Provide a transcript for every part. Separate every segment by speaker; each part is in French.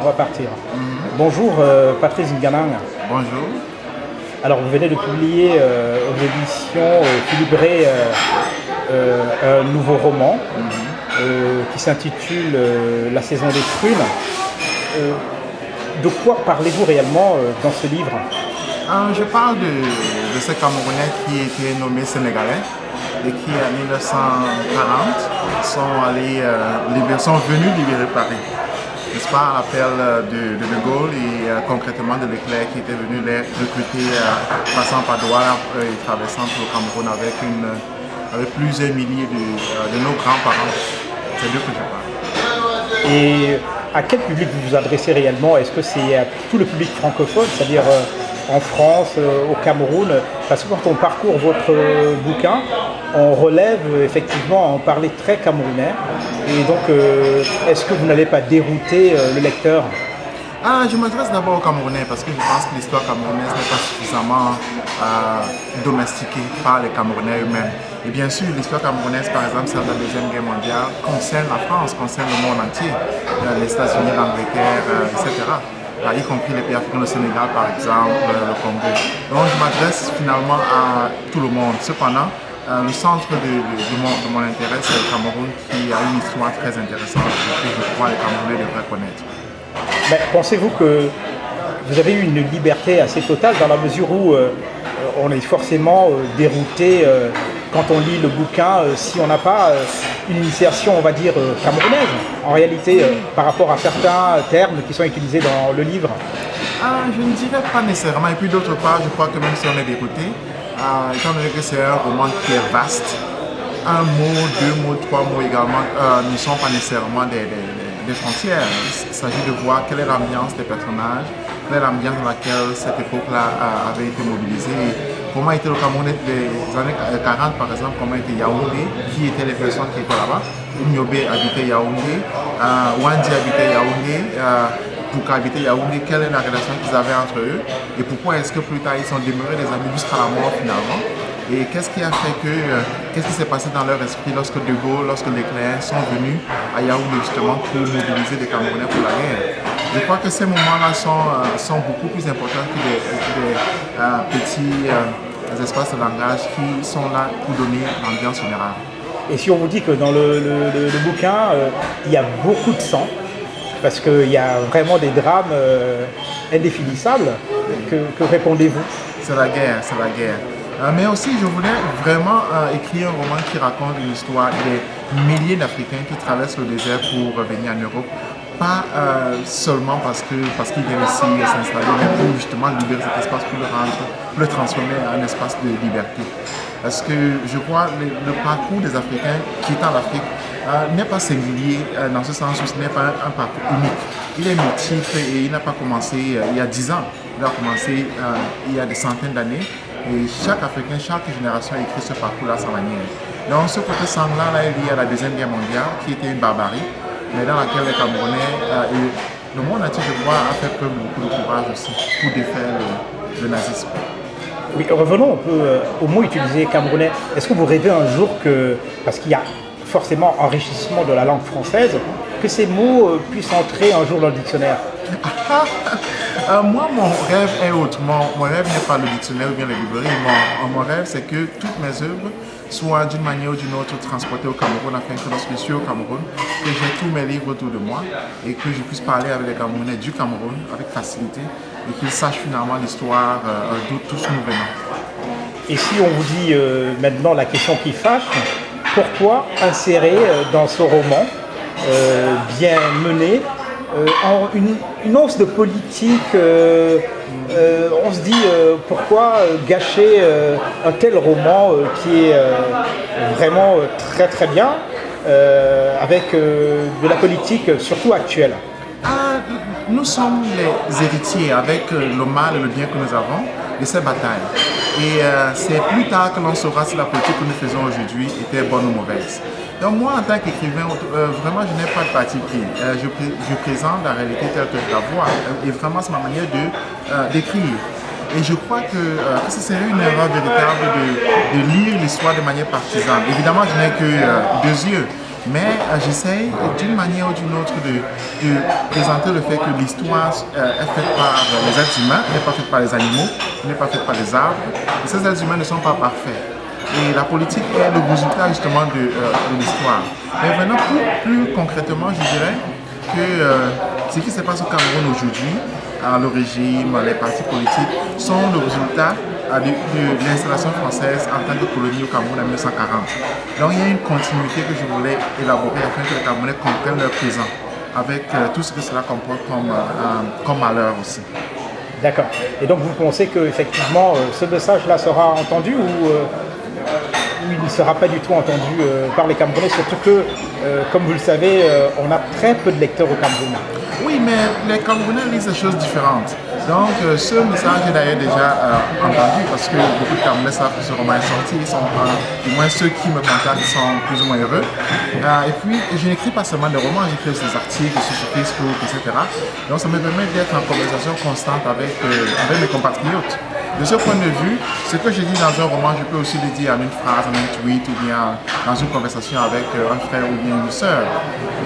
Speaker 1: on va partir. Bonjour euh, Patrice Nganang.
Speaker 2: Bonjour.
Speaker 1: Alors vous venez de publier euh, aux éditions euh, Philippe Ray un nouveau roman qui s'intitule La saison des prunes. de quoi parlez-vous réellement dans ce livre?
Speaker 2: Je parle de, de ces Camerounais qui étaient nommés Sénégalais et qui en 1940 sont, allés, sont venus libérer Paris n'est-ce pas, à l'appel de, de, Gaulle et euh, concrètement de Leclerc qui était venu les recruter euh, passant par Douala et traversant le Cameroun avec, une, avec plusieurs milliers de, de nos grands-parents. C'est d'eux que je parle.
Speaker 1: Et à quel public vous vous adressez réellement? Est-ce que c'est tout le public francophone, c'est-à-dire euh, en France, au Cameroun Parce que quand on parcourt votre bouquin, on relève effectivement en parler très camerounais. Et donc, euh, est-ce que vous n'allez pas dérouter euh, le lecteur?
Speaker 2: Ah, je m'adresse d'abord aux Camerounais parce que je pense que l'histoire camerounaise n'est pas suffisamment euh, domestiquée par les Camerounais eux-mêmes. Et bien sûr, l'histoire camerounaise, par exemple, celle de la Deuxième Guerre mondiale, concerne la France, concerne le monde entier, les États-Unis, l'Angleterre, etc. y compris les pays africains, le Sénégal par exemple, le Congo. Donc je m'adresse finalement à tout le monde. Cependant, euh, le centre de, mon, intérêt, c'est le Cameroun qui a une histoire très intéressante que je crois les Camerounais devraient connaître.
Speaker 1: Pensez-vous que vous avez eu une liberté assez totale dans la mesure où euh, on est forcément euh, dérouté quand on lit le bouquin si on n'a pas une initiation, on va dire, camerounaise, en réalité, par rapport à certains termes qui sont utilisés dans le livre
Speaker 2: ah, Je ne dirais pas nécessairement. Et puis d'autre part, je crois que même si on est dérouté, euh, étant donné que c'est un roman qui est vaste, un mot, deux mots, trois mots également euh, ne sont pas nécessairement des, frontières. Il s'agit de voir quelle est l'ambiance des personnages, quelle est l'ambiance dans laquelle cette époque-là euh, avait été mobilisée. Comment était le Cameroun des années 40 par exemple, comment était Yaoundé, qui étaient les personnes qui étaient là-bas? Nyobe habitait Yaoundé, Wandi habitait Yaoundé, pour qu'habiter Yaoundé, quelle est la relation qu'ils avaient entre eux? Et pourquoi est-ce que plus tard ils sont demeurés des amis jusqu'à la mort finalement? Et qu'est-ce qui a fait que, euh, qu'est-ce qui s'est passé dans leur esprit lorsque De lorsque les Cléens sont venus à Yaoundé justement pour mobiliser les Camerounais pour la guerre? Je crois que ces moments-là sont, euh, sont beaucoup plus importants que des, euh, petits espaces de langage qui sont là pour donner l'ambiance générale.
Speaker 1: Et si on vous dit que dans le bouquin, il y a beaucoup de sang, parce qu'il y a vraiment des drames euh, indéfinissables. Que, répondez-vous?
Speaker 2: C'est la guerre, c'est la guerre. Euh, mais aussi, je voulais vraiment euh, écrire un roman qui raconte une histoire des milliers d'Africains qui traversent le désert pour revenir en Europe. Pas seulement parce qu'ils parce qu'ils viennent ici s'installer, mais pour justement libérer cet espace, pour le rendre, pour le transformer en espace de liberté. Parce que je crois que le, parcours des Africains quittant l'Afrique euh, n'est pas singulier euh, dans ce sens où ce n'est pas un, parcours unique. Il est multiple et il n'a pas commencé euh, il y a 10 ans. Il a commencé il y a des centaines d'années. Et chaque Africain, chaque génération a écrit ce parcours-là sans manière. Donc ce côté sanglant-là est lié à la Deuxième Guerre mondiale, qui était une barbarie, mais dans laquelle les Camerounais et le monde entier, je crois, a fait preuve de beaucoup de courage aussi pour défaire le, nazisme.
Speaker 1: Oui, revenons un peu au mot utilisé camerounais. Est-ce que vous rêvez un jour que, parce qu'il y a forcément enrichissement de la langue française, que ces mots euh, puissent entrer un jour dans le dictionnaire?
Speaker 2: Euh, Moi, mon rêve est autrement. Mon rêve n'est pas le dictionnaire ou bien la librairie. Mon, rêve, c'est que toutes mes œuvres soient d'une manière ou d'une autre transportées au Cameroun afin que lorsque je suis au Cameroun, que j'ai tous mes livres autour de moi et que je puisse parler avec les Camerounais du Cameroun avec facilité et qu'ils sachent finalement l'histoire euh, d'où tous nous venons.
Speaker 1: Et si on vous dit maintenant la question qui fâche, pourquoi insérer euh, dans ce roman euh, bien mené euh, une, une, once de politique on se dit pourquoi gâcher un tel roman qui est vraiment très très bien avec de la politique surtout actuelle
Speaker 2: ah, Nous sommes les héritiers avec le mal et le bien que nous avons de ces batailles. Et euh, c'est plus tard que l'on saura si la politique que nous faisons aujourd'hui était bonne ou mauvaise. Donc moi, en tant qu'écrivain, euh, vraiment, je n'ai pas de parti pris. Euh, je, présente la réalité telle que je la vois. Et vraiment, c'est ma manière d'écrire. Et je crois que, ce serait une erreur véritable de, de lire l'histoire de manière partisane. Évidemment, je n'ai que deux yeux. Mais j'essaye d'une manière ou d'une autre de, présenter le fait que l'histoire est faite par les êtres humains, n'est pas faite par les animaux, n'est pas faite par les arbres. Et ces êtres humains ne sont pas parfaits. Et la politique est le résultat justement de, l'histoire. Mais maintenant, plus, concrètement, je dirais que ce qui se passe au Cameroun aujourd'hui, le régime, les partis politiques, sont le résultat de, l'installation française en tant que colonie au Cameroun en 1940. Donc il y a une continuité que je voulais élaborer afin que les Camerounais comprennent leur présent avec euh, tout ce que cela comporte comme, euh, euh, comme malheur aussi.
Speaker 1: D'accord. Et donc vous pensez qu'effectivement ce message-là sera entendu ou il ne sera pas du tout entendu par les Camerounais, surtout que, comme vous le savez, on a très peu de lecteurs au Cameroun.
Speaker 2: Oui, mais les Camerounais lisent des choses différentes. Donc, euh, ce message est d'ailleurs déjà euh, entendu parce que beaucoup de Camerounais savent que ce roman est sorti. Ils sont, euh, du moins ceux qui me contactent sont plus ou moins heureux. et puis, je n'écris pas seulement des romans, j'écris des articles sur Facebook, etc. Donc, ça me permet d'être en conversation constante avec mes compatriotes. De ce point de vue, ce que je dis dans un roman, je peux aussi le dire en une phrase, en un tweet ou bien dans une conversation avec un frère ou bien une soeur.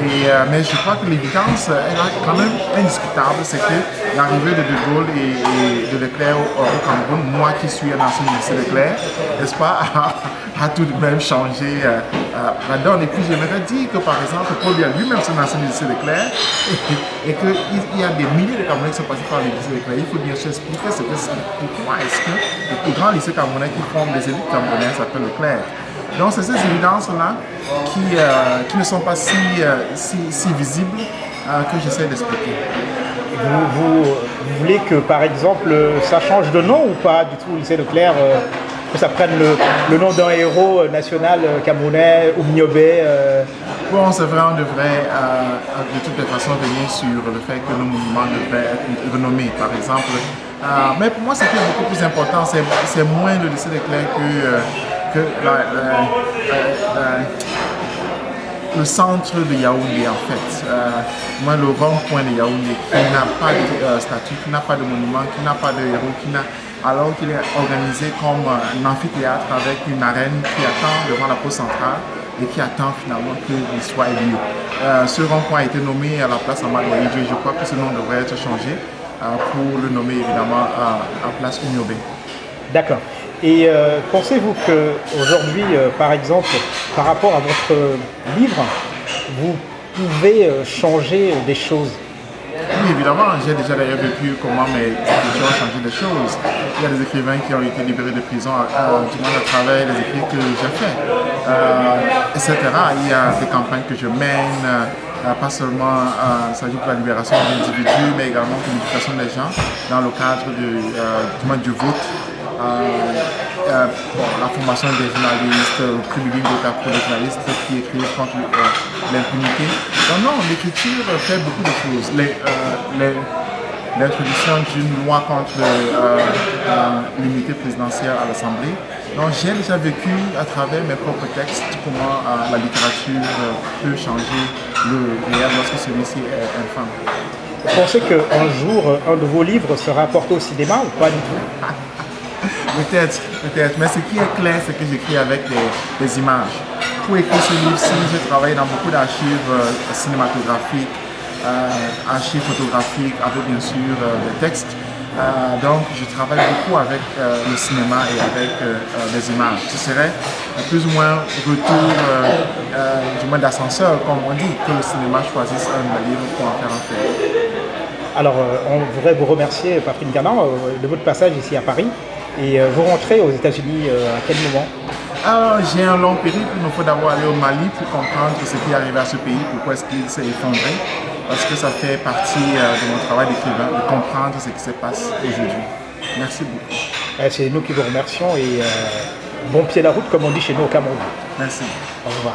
Speaker 2: Et, mais je crois que l'évidence est quand même indiscutable, c'est que l'arrivée de De Gaulle et, de Leclerc au, Cameroun, moi qui suis un ancien lycée Leclerc, n'est-ce pas, a, tout de même changé euh, euh. Et puis j'aimerais dire que par exemple, Paul Biya lui-même un ancien lycée Leclerc et, et qu'il y a des milliers de Camerounais qui sont passés par le lycée Leclerc. Il faut bien sûr expliquer ce que c'est. Pourquoi est-ce que le plus grand lycée camerounais qui forme des élites camerounaises s'appelle Leclerc donc c'est ces évidences-là qui, euh, ne sont pas si, si visibles que j'essaie d'expliquer.
Speaker 1: Vous, voulez que, par exemple, ça change de nom ou pas du tout, lycée Leclerc euh, que ça prenne le, nom d'un héros national euh, camerounais, ou euh...
Speaker 2: Bon, c'est vrai, on devrait de toutes les façons venir sur le fait que nos monuments devraient être renommés, par exemple. mais pour moi, ce qui est beaucoup plus important, c'est moins le lycée Leclerc que, que le centre de Yaoundé en fait. Euh, moi, le rond-point de Yaoundé qui n'a pas de euh, statut, qui n'a pas de monument, qui n'a pas de héros, qui n'a alors qu'il est organisé comme un amphithéâtre avec une arène qui attend devant la pose centrale et qui attend finalement que soit élu. Euh, ce rond-point a été nommé à la place Amadouaï et je crois que ce nom devrait être changé pour le nommer évidemment à, place Unyobé.
Speaker 1: D'accord. Et euh, pensez-vous qu'aujourd'hui, euh, par exemple, par rapport à votre livre, vous pouvez euh, changer des choses?
Speaker 2: Oui, évidemment, j'ai déjà d'ailleurs vécu comment mes écrits ont changé des choses. Il y a des écrivains qui ont été libérés de prison, du moins à travers les écrits que j'ai faits, etc. Il y a des campagnes que je mène, pas seulement il s'agit de la libération des individus, mais également de l'éducation des gens dans le cadre du, du vote euh, euh, la formation des journalistes, le prix du pour les journalistes qui écrivent contre euh, l'impunité. Non, non, l'écriture fait beaucoup de choses. L'introduction d'une loi contre l'unité présidentielle à l'Assemblée. Donc j'ai déjà vécu à travers mes propres textes comment la littérature peut changer le réel lorsque celui-ci est infâme.
Speaker 1: Vous pensez qu'un jour, un de vos livres sera porté au cinéma ou pas du tout?
Speaker 2: Peut-être, peut-être. Mais ce qui est clair, c'est que j'écris avec des, images. Pour écrire ce livre-ci, j'ai travaillé dans beaucoup d'archives euh, cinématographiques, euh, archives photographiques, avec bien sûr euh, des textes. donc je travaille beaucoup avec le cinéma et avec les images. Ce serait plus ou moins retour du moins d'ascenseur, comme on dit, que le cinéma choisisse un livre pour en faire un film.
Speaker 1: Alors, on voudrait vous remercier, Patrick Ganan, de votre passage ici à Paris. Et euh, vous rentrez aux États-Unis euh, à quel moment?
Speaker 2: Ah, J'ai un long périple, il me faut d'abord aller au Mali pour comprendre ce qui est arrivé à ce pays, pourquoi est-ce qu'il s'est effondré, parce que ça fait partie euh, de mon travail d'écrivain, de comprendre ce qui se passe aujourd'hui. Merci beaucoup.
Speaker 1: Eh, c'est nous qui vous remercions et bon pied à la route, comme on dit chez nous au Cameroun.
Speaker 2: Merci.
Speaker 1: Au revoir.